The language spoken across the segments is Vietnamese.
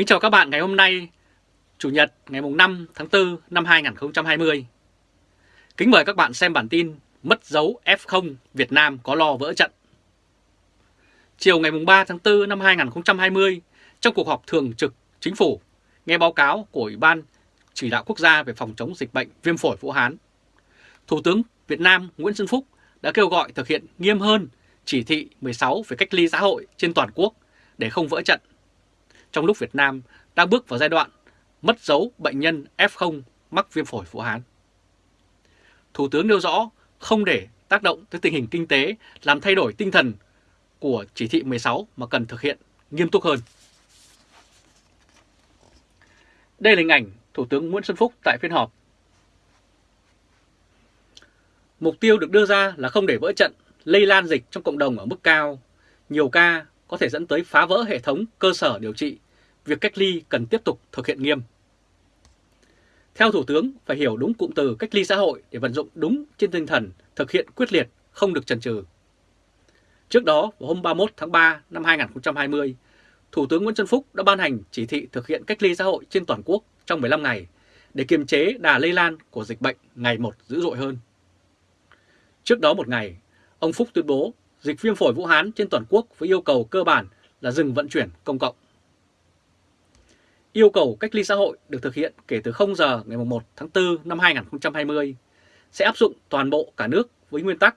Kính chào các bạn ngày hôm nay, Chủ nhật ngày 5 tháng 4 năm 2020. Kính mời các bạn xem bản tin Mất dấu F0 Việt Nam có lo vỡ trận. Chiều ngày 3 tháng 4 năm 2020, trong cuộc họp thường trực Chính phủ, nghe báo cáo của Ủy ban Chỉ đạo Quốc gia về phòng chống dịch bệnh viêm phổi Vũ Hán, Thủ tướng Việt Nam Nguyễn Xuân Phúc đã kêu gọi thực hiện nghiêm hơn chỉ thị 16 về cách ly xã hội trên toàn quốc để không vỡ trận. Trong lúc Việt Nam đang bước vào giai đoạn mất dấu bệnh nhân F0 mắc viêm phổi Vũ Hán. Thủ tướng nêu rõ không để tác động tới tình hình kinh tế làm thay đổi tinh thần của chỉ thị 16 mà cần thực hiện nghiêm túc hơn. Đây là hình ảnh Thủ tướng Nguyễn Xuân Phúc tại phiên họp. Mục tiêu được đưa ra là không để vỡ trận, lây lan dịch trong cộng đồng ở mức cao. Nhiều ca có thể dẫn tới phá vỡ hệ thống cơ sở điều trị, việc cách ly cần tiếp tục thực hiện nghiêm. Theo Thủ tướng, phải hiểu đúng cụm từ cách ly xã hội để vận dụng đúng trên tinh thần thực hiện quyết liệt, không được chần chừ. Trước đó, vào hôm 31 tháng 3 năm 2020, Thủ tướng Nguyễn Xuân Phúc đã ban hành chỉ thị thực hiện cách ly xã hội trên toàn quốc trong 15 ngày để kiềm chế đà lây lan của dịch bệnh ngày một dữ dội hơn. Trước đó một ngày, ông Phúc tuyên bố dịch viêm phổi Vũ Hán trên toàn quốc với yêu cầu cơ bản là dừng vận chuyển công cộng. Yêu cầu cách ly xã hội được thực hiện kể từ 0 giờ ngày 1 tháng 4 năm 2020 sẽ áp dụng toàn bộ cả nước với nguyên tắc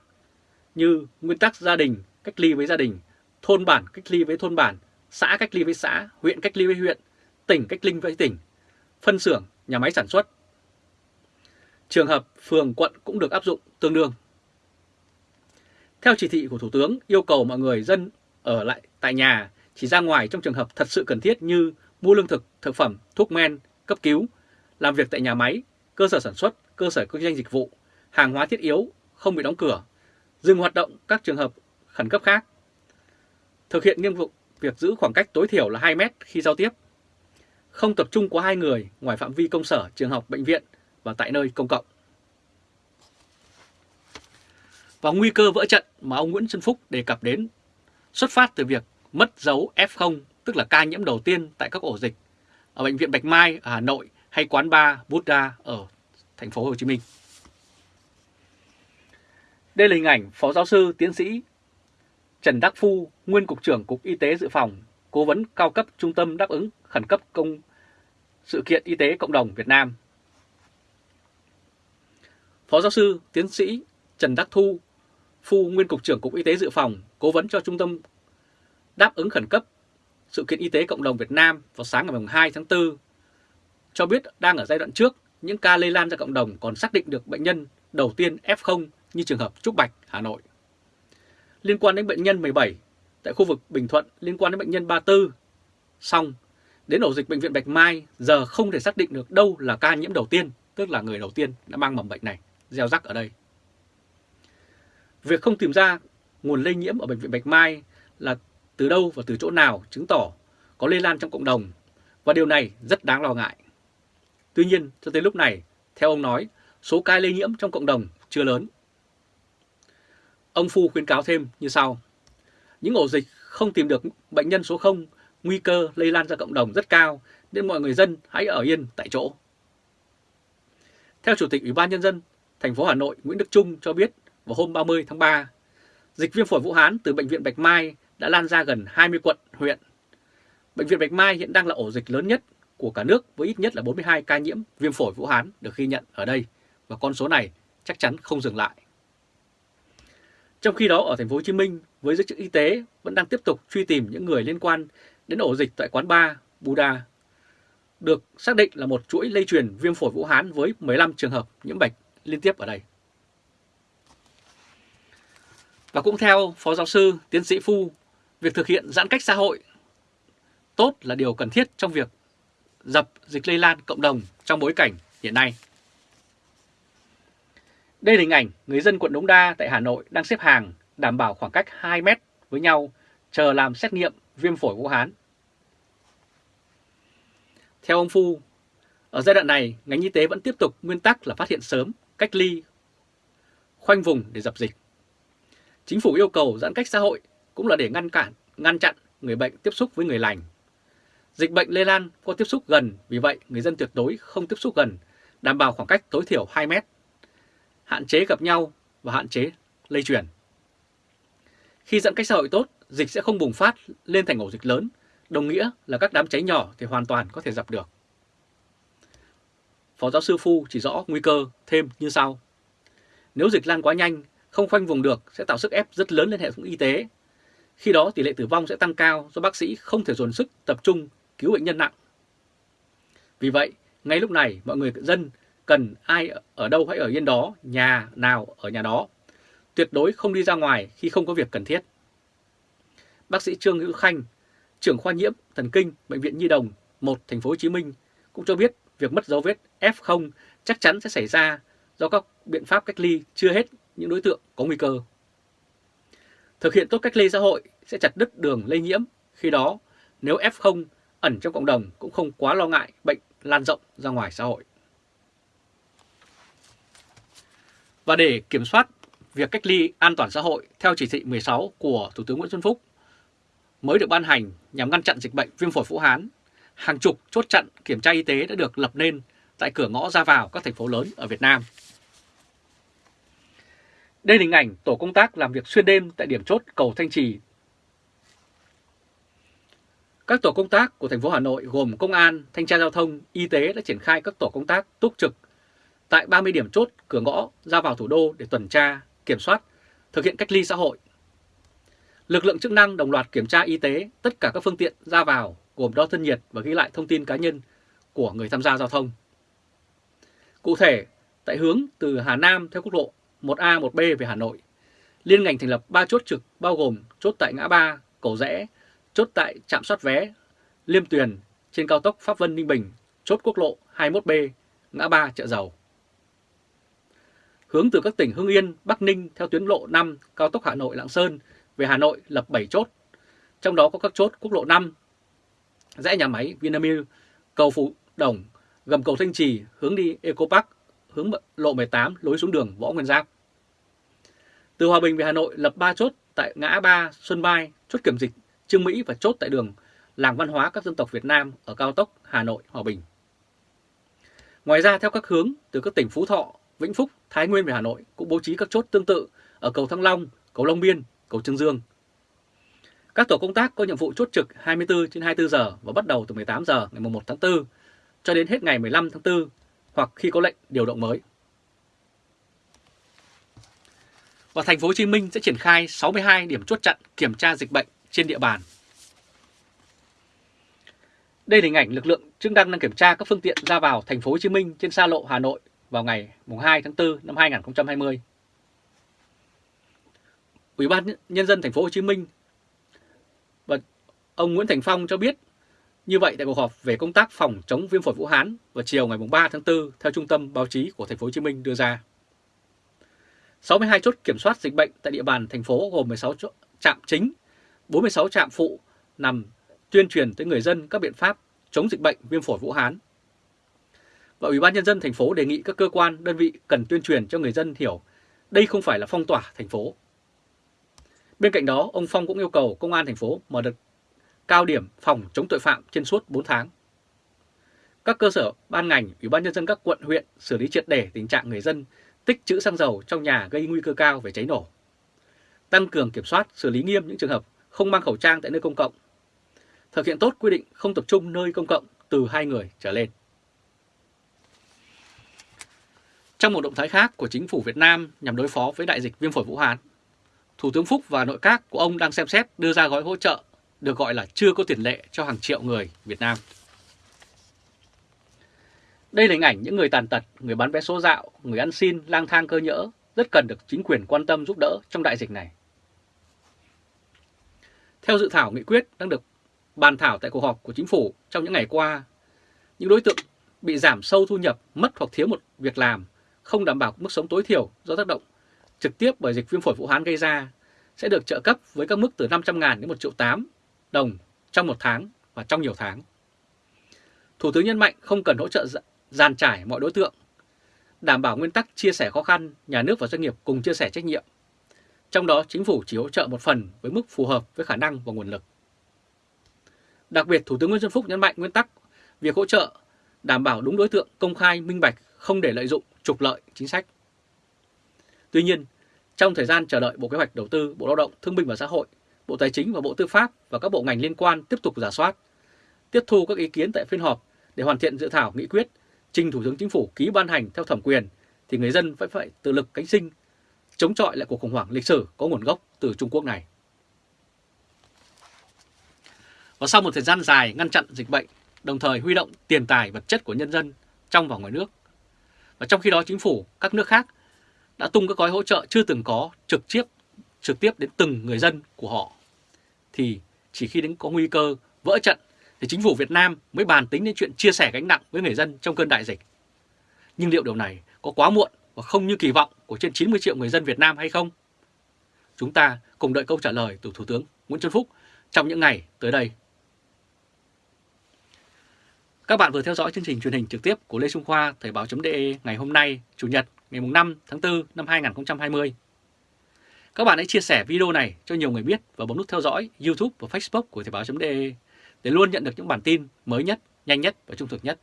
như nguyên tắc gia đình cách ly với gia đình, thôn bản cách ly với thôn bản, xã cách ly với xã, huyện cách ly với huyện, tỉnh cách ly với tỉnh, phân xưởng, nhà máy sản xuất. Trường hợp phường quận cũng được áp dụng tương đương. Theo chỉ thị của Thủ tướng yêu cầu mọi người dân ở lại tại nhà chỉ ra ngoài trong trường hợp thật sự cần thiết như mua lương thực, thực phẩm, thuốc men, cấp cứu, làm việc tại nhà máy, cơ sở sản xuất, cơ sở kinh doanh dịch vụ, hàng hóa thiết yếu không bị đóng cửa, dừng hoạt động các trường hợp khẩn cấp khác. Thực hiện nghiêm vụ việc giữ khoảng cách tối thiểu là 2 mét khi giao tiếp. Không tập trung quá hai người ngoài phạm vi công sở, trường học, bệnh viện và tại nơi công cộng. Và nguy cơ vỡ trận mà ông Nguyễn Xuân Phúc đề cập đến xuất phát từ việc mất dấu F0, tức là ca nhiễm đầu tiên tại các ổ dịch ở bệnh viện Bạch Mai ở Hà Nội hay quán bar Buddha ở thành phố Hồ Chí Minh. Đây là hình ảnh Phó Giáo sư Tiến sĩ Trần Đắc Phu, nguyên Cục trưởng Cục Y tế Dự phòng, cố vấn cao cấp Trung tâm đáp ứng khẩn cấp công sự kiện y tế cộng đồng Việt Nam. Phó giáo sư tiến sĩ Trần Đắc Thu, Phu nguyên Cục trưởng Cục Y tế Dự phòng, cố vấn cho Trung tâm đáp ứng khẩn cấp sự kiện y tế cộng đồng Việt Nam vào sáng ngày 2 tháng 4, cho biết đang ở giai đoạn trước, những ca lây lan ra cộng đồng còn xác định được bệnh nhân đầu tiên F0 như trường hợp Trúc Bạch, Hà Nội. Liên quan đến bệnh nhân 17 tại khu vực Bình Thuận liên quan đến bệnh nhân 34. Xong, đến ổ dịch bệnh viện Bạch Mai giờ không thể xác định được đâu là ca nhiễm đầu tiên, tức là người đầu tiên đã mang mầm bệnh này, gieo rắc ở đây. Việc không tìm ra nguồn lây nhiễm ở bệnh viện Bạch Mai là từ đâu và từ chỗ nào chứng tỏ có lây lan trong cộng đồng và điều này rất đáng lo ngại. Tuy nhiên, cho tới lúc này, theo ông nói, số ca lây nhiễm trong cộng đồng chưa lớn. Ông Phu khuyến cáo thêm như sau. Những ổ dịch không tìm được bệnh nhân số 0, nguy cơ lây lan ra cộng đồng rất cao nên mọi người dân hãy ở yên tại chỗ. Theo Chủ tịch Ủy ban Nhân dân thành phố Hà Nội Nguyễn Đức Trung cho biết vào hôm 30 tháng 3, dịch viêm phổi Vũ Hán từ Bệnh viện Bạch Mai đã lan ra gần 20 quận, huyện. Bệnh viện Bạch Mai hiện đang là ổ dịch lớn nhất của cả nước với ít nhất là 42 ca nhiễm viêm phổi Vũ Hán được ghi nhận ở đây và con số này chắc chắn không dừng lại. Trong khi đó ở thành phố Hồ Chí Minh, với giới chức y tế vẫn đang tiếp tục truy tìm những người liên quan đến ổ dịch tại quán bar Buddha được xác định là một chuỗi lây truyền viêm phổi Vũ Hán với 15 trường hợp nhiễm bệnh liên tiếp ở đây. Và cũng theo Phó Giáo sư Tiến sĩ Phu, việc thực hiện giãn cách xã hội tốt là điều cần thiết trong việc dập dịch lây lan cộng đồng trong bối cảnh hiện nay. Đây là hình ảnh người dân quận Đống Đa tại Hà Nội đang xếp hàng đảm bảo khoảng cách 2 mét với nhau chờ làm xét nghiệm viêm phổi Vũ Hán. Theo ông Phu, ở giai đoạn này, ngành y tế vẫn tiếp tục nguyên tắc là phát hiện sớm, cách ly, khoanh vùng để dập dịch. Chính phủ yêu cầu giãn cách xã hội cũng là để ngăn cản, ngăn chặn người bệnh tiếp xúc với người lành. Dịch bệnh lây lan qua tiếp xúc gần, vì vậy người dân tuyệt đối không tiếp xúc gần, đảm bảo khoảng cách tối thiểu 2 mét, hạn chế gặp nhau và hạn chế lây truyền. Khi giãn cách xã hội tốt, dịch sẽ không bùng phát lên thành ổ dịch lớn, đồng nghĩa là các đám cháy nhỏ thì hoàn toàn có thể dập được. Phó giáo sư Phu chỉ rõ nguy cơ thêm như sau. Nếu dịch lan quá nhanh, không khoanh vùng được sẽ tạo sức ép rất lớn lên hệ thống y tế. Khi đó tỷ lệ tử vong sẽ tăng cao do bác sĩ không thể dồn sức tập trung cứu bệnh nhân nặng. Vì vậy, ngay lúc này mọi người dân cần ai ở đâu hãy ở yên đó, nhà nào ở nhà đó. Tuyệt đối không đi ra ngoài khi không có việc cần thiết. Bác sĩ Trương Hữu Khanh, trưởng khoa nhiễm thần kinh bệnh viện Nhi đồng 1 thành phố Hồ Chí Minh cũng cho biết việc mất dấu vết F0 chắc chắn sẽ xảy ra do các biện pháp cách ly chưa hết những đối tượng có nguy cơ. Thực hiện tốt cách ly xã hội sẽ chặt đứt đường lây nhiễm, khi đó nếu F0 ẩn trong cộng đồng cũng không quá lo ngại bệnh lan rộng ra ngoài xã hội. Và để kiểm soát việc cách ly an toàn xã hội theo chỉ thị 16 của Thủ tướng Nguyễn Xuân Phúc mới được ban hành nhằm ngăn chặn dịch bệnh viêm phổi Vũ Hán, hàng chục chốt chặn kiểm tra y tế đã được lập nên tại cửa ngõ ra vào các thành phố lớn ở Việt Nam. Đây là hình ảnh tổ công tác làm việc xuyên đêm tại điểm chốt cầu Thanh Trì. Các tổ công tác của thành phố Hà Nội gồm công an, thanh tra giao thông, y tế đã triển khai các tổ công tác túc trực tại 30 điểm chốt cửa ngõ ra vào thủ đô để tuần tra, kiểm soát, thực hiện cách ly xã hội. Lực lượng chức năng đồng loạt kiểm tra y tế tất cả các phương tiện ra vào gồm đo thân nhiệt và ghi lại thông tin cá nhân của người tham gia giao thông. Cụ thể, tại hướng từ Hà Nam theo quốc lộ 1A, 1B về Hà Nội, liên ngành thành lập 3 chốt trực bao gồm chốt tại ngã ba, cầu rẽ, chốt tại trạm soát vé, Liêm Tuyền trên cao tốc Pháp Vân Ninh Bình, chốt quốc lộ 21B, ngã ba chợ dầu. Hướng từ các tỉnh Hưng Yên, Bắc Ninh theo tuyến lộ 5 cao tốc Hà Nội Lạng Sơn về Hà Nội lập 7 chốt, trong đó có các chốt quốc lộ 5, rẽ nhà máy Vinamilk, cầu Phụ Đồng, gầm cầu Thanh Trì hướng đi Eco Park, hướng lộ 18 lối xuống đường Võ Nguyên Giáp. Từ Hòa Bình về Hà Nội lập 3 chốt tại ngã ba Xuân Mai, chốt kiểm dịch Trương Mỹ và chốt tại đường Làng Văn hóa các dân tộc Việt Nam ở cao tốc Hà Nội Hòa Bình. Ngoài ra theo các hướng từ các tỉnh Phú Thọ, Vĩnh Phúc, Thái Nguyên về Hà Nội cũng bố trí các chốt tương tự ở cầu Thăng Long, cầu Long Biên, cầu Trương Dương. Các tổ công tác có nhiệm vụ chốt trực 24 trên 24 giờ và bắt đầu từ 18 giờ ngày 1 tháng 4 cho đến hết ngày 15 tháng 4 hoặc khi có lệnh điều động mới. Và thành phố Hồ Chí Minh sẽ triển khai 62 điểm chốt chặn kiểm tra dịch bệnh trên địa bàn. Đây là hình ảnh lực lượng chức năng đang kiểm tra các phương tiện ra vào thành phố Hồ Chí Minh trên xa lộ Hà Nội vào ngày 2 tháng 4 năm 2020. Ủy ban nhân dân thành phố Hồ Chí Minh và ông Nguyễn Thành Phong cho biết, như vậy tại cuộc họp về công tác phòng chống viêm phổi Vũ Hán vào chiều ngày 3 tháng 4 theo Trung tâm Báo chí của thành phố Hồ Chí Minh đưa ra. 62 chốt kiểm soát dịch bệnh tại địa bàn thành phố gồm 16 trạm chính, 46 trạm phụ nằm tuyên truyền tới người dân các biện pháp chống dịch bệnh viêm phổi Vũ Hán. Và Ủy ban Nhân dân thành phố đề nghị các cơ quan, đơn vị cần tuyên truyền cho người dân hiểu đây không phải là phong tỏa thành phố. Bên cạnh đó, ông Phong cũng yêu cầu Công an thành phố mở đợt cao điểm phòng chống tội phạm trên suốt 4 tháng. Các cơ sở ban ngành, Ủy ban Nhân dân các quận huyện xử lý triệt để tình trạng người dân tích trữ xăng dầu trong nhà gây nguy cơ cao về cháy nổ. Tăng cường kiểm soát, xử lý nghiêm những trường hợp không mang khẩu trang tại nơi công cộng. Thực hiện tốt quy định không tập trung nơi công cộng từ hai người trở lên. Trong một động thái khác của chính phủ Việt Nam nhằm đối phó với đại dịch viêm phổi Vũ Hán, Thủ tướng Phúc và nội các của ông đang xem xét đưa ra gói hỗ trợ được gọi là chưa có tiền lệ cho hàng triệu người Việt Nam. Đây là hình ảnh những người tàn tật, người bán vé số dạo, người ăn xin, lang thang cơ nhỡ rất cần được chính quyền quan tâm giúp đỡ trong đại dịch này. Theo dự thảo nghị quyết đang được bàn thảo tại cuộc họp của chính phủ trong những ngày qua, những đối tượng bị giảm sâu thu nhập, mất hoặc thiếu một việc làm, không đảm bảo mức sống tối thiểu do tác động trực tiếp bởi dịch viêm phổi Vũ Hán gây ra sẽ được trợ cấp với các mức từ 500 ngàn đến 1 triệu 8 đồng trong một tháng và trong nhiều tháng. Thủ tướng nhấn mạnh không cần hỗ trợ gian trải mọi đối tượng, đảm bảo nguyên tắc chia sẻ khó khăn, nhà nước và doanh nghiệp cùng chia sẻ trách nhiệm. Trong đó chính phủ chỉ hỗ trợ một phần với mức phù hợp với khả năng và nguồn lực. Đặc biệt Thủ tướng Nguyễn Xuân Phúc nhấn mạnh nguyên tắc việc hỗ trợ đảm bảo đúng đối tượng công khai minh bạch không để lợi dụng trục lợi chính sách. Tuy nhiên, trong thời gian chờ đợi Bộ Kế hoạch Đầu tư, Bộ Lao động, Thương binh và Xã hội, Bộ Tài chính và Bộ Tư pháp và các bộ ngành liên quan tiếp tục giả soát, tiếp thu các ý kiến tại phiên họp để hoàn thiện dự thảo nghị quyết trình Thủ tướng Chính phủ ký ban hành theo thẩm quyền thì người dân vẫn phải tự lực cánh sinh, chống chọi lại cuộc khủng hoảng lịch sử có nguồn gốc từ Trung Quốc này. Và sau một thời gian dài ngăn chặn dịch bệnh, đồng thời huy động tiền tài vật chất của nhân dân trong và ngoài nước. Và trong khi đó chính phủ các nước khác đã tung các gói hỗ trợ chưa từng có trực tiếp trực tiếp đến từng người dân của họ. Thì chỉ khi đến có nguy cơ vỡ trận thì chính phủ Việt Nam mới bàn tính đến chuyện chia sẻ gánh nặng với người dân trong cơn đại dịch. Nhưng liệu điều này có quá muộn và không như kỳ vọng của trên 90 triệu người dân Việt Nam hay không? Chúng ta cùng đợi câu trả lời từ Thủ tướng Nguyễn Xuân Phúc trong những ngày tới đây. Các bạn vừa theo dõi chương trình truyền hình trực tiếp của Lê Trung Khoa Thời báo.de ngày hôm nay, Chủ nhật ngày 5 tháng 4 năm 2020. Các bạn hãy chia sẻ video này cho nhiều người biết và bấm nút theo dõi YouTube và Facebook của Thời báo.de để luôn nhận được những bản tin mới nhất, nhanh nhất và trung thực nhất.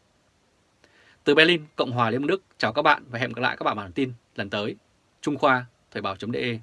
Từ Berlin, Cộng hòa Liên bang Đức, chào các bạn và hẹn gặp lại các bạn bản tin lần tới. Trung Khoa, Thời báo.de